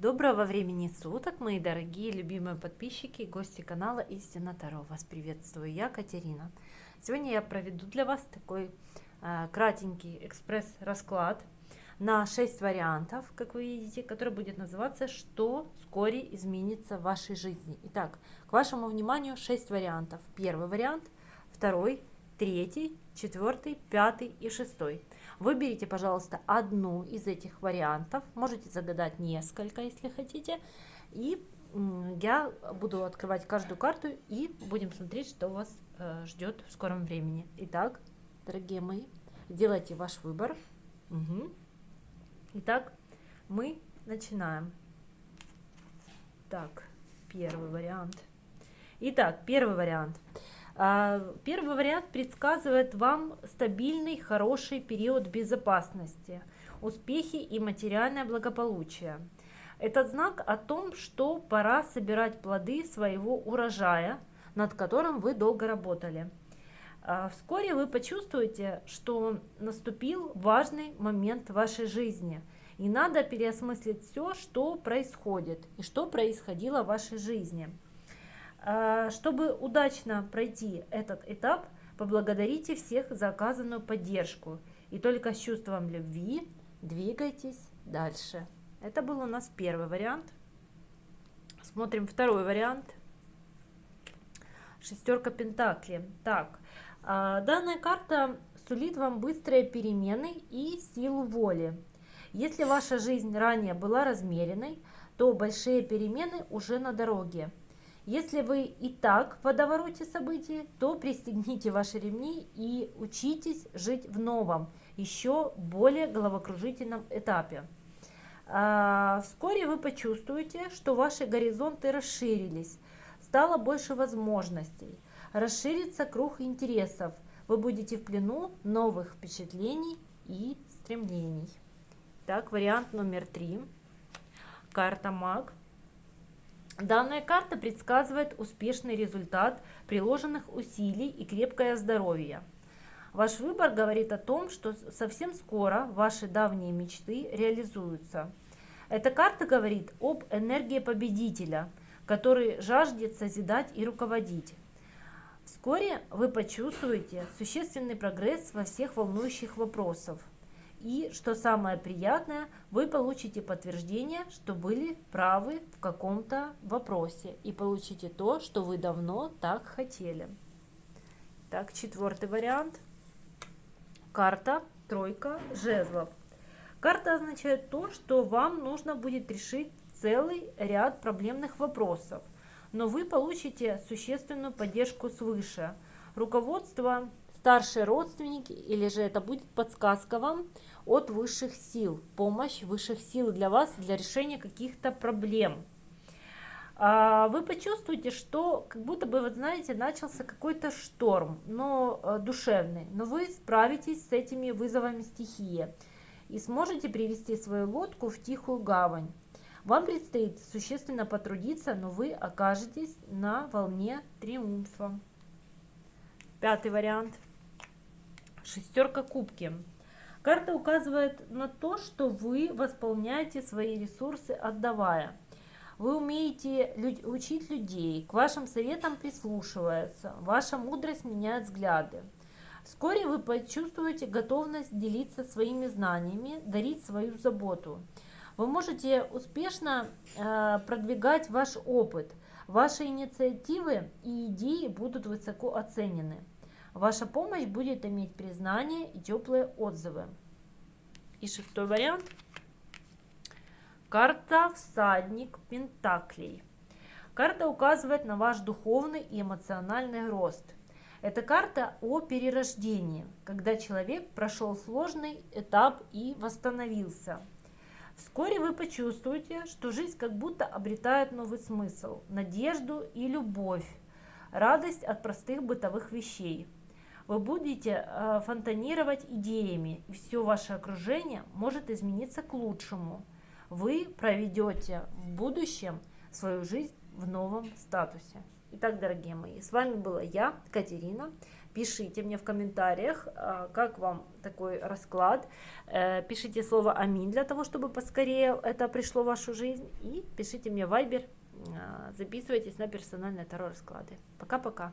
Доброго времени суток, мои дорогие, любимые подписчики и гости канала Истина Таро. Вас приветствую, я Катерина. Сегодня я проведу для вас такой э, кратенький экспресс-расклад на 6 вариантов, как вы видите, который будет называться «Что вскоре изменится в вашей жизни?». Итак, к вашему вниманию 6 вариантов. Первый вариант, второй, третий, четвертый, пятый и шестой. Выберите, пожалуйста, одну из этих вариантов. Можете загадать несколько, если хотите. И я буду открывать каждую карту и будем смотреть, что вас э, ждет в скором времени. Итак, дорогие мои, делайте ваш выбор. Угу. Итак, мы начинаем. Так, первый вариант. Итак, первый вариант. А, первый вариант предсказывает вам стабильный, хороший период безопасности, успехи и материальное благополучие. Этот знак о том, что пора собирать плоды своего урожая, над которым вы долго работали. А, вскоре вы почувствуете, что наступил важный момент в вашей жизни, и надо переосмыслить все, что происходит и что происходило в вашей жизни. А, чтобы удачно пройти этот этап, поблагодарите всех за оказанную поддержку и только с чувством любви двигайтесь дальше. Это был у нас первый вариант. Смотрим второй вариант. Шестерка Пентакли. Так, а, данная карта сулит вам быстрые перемены и силу воли. Если ваша жизнь ранее была размеренной, то большие перемены уже на дороге. Если вы и так в водовороте событий, то пристегните ваши ремни и учитесь жить в новом, еще более головокружительном этапе. А, вскоре вы почувствуете, что ваши горизонты расширились, стало больше возможностей, расширится круг интересов, вы будете в плену новых впечатлений и стремлений. Так, вариант номер три. Карта Маг. Данная карта предсказывает успешный результат приложенных усилий и крепкое здоровье. Ваш выбор говорит о том, что совсем скоро ваши давние мечты реализуются. Эта карта говорит об энергии победителя, который жаждет созидать и руководить. Вскоре вы почувствуете существенный прогресс во всех волнующих вопросах. И, что самое приятное, вы получите подтверждение, что были правы в каком-то вопросе. И получите то, что вы давно так хотели. Так, четвертый вариант. Карта тройка жезлов. Карта означает то, что вам нужно будет решить целый ряд проблемных вопросов. Но вы получите существенную поддержку свыше. Руководство старшие родственники, или же это будет подсказка вам от высших сил, помощь высших сил для вас, для решения каких-то проблем. А, вы почувствуете, что как будто бы, вот знаете, начался какой-то шторм, но э, душевный, но вы справитесь с этими вызовами стихии и сможете привести свою лодку в тихую гавань. Вам предстоит существенно потрудиться, но вы окажетесь на волне триумфа. Пятый вариант – Шестерка кубки. Карта указывает на то, что вы восполняете свои ресурсы, отдавая. Вы умеете учить людей, к вашим советам прислушиваются, ваша мудрость меняет взгляды. Вскоре вы почувствуете готовность делиться своими знаниями, дарить свою заботу. Вы можете успешно э, продвигать ваш опыт. Ваши инициативы и идеи будут высоко оценены. Ваша помощь будет иметь признание и теплые отзывы. И шестой вариант. Карта «Всадник Пентаклей». Карта указывает на ваш духовный и эмоциональный рост. Это карта о перерождении, когда человек прошел сложный этап и восстановился. Вскоре вы почувствуете, что жизнь как будто обретает новый смысл, надежду и любовь, радость от простых бытовых вещей – вы будете э, фонтанировать идеями, и все ваше окружение может измениться к лучшему. Вы проведете в будущем свою жизнь в новом статусе. Итак, дорогие мои, с вами была я, Катерина. Пишите мне в комментариях, а, как вам такой расклад. Э, пишите слово «Аминь» для того, чтобы поскорее это пришло в вашу жизнь. И пишите мне в Viber, а, записывайтесь на персональные таро расклады. Пока-пока.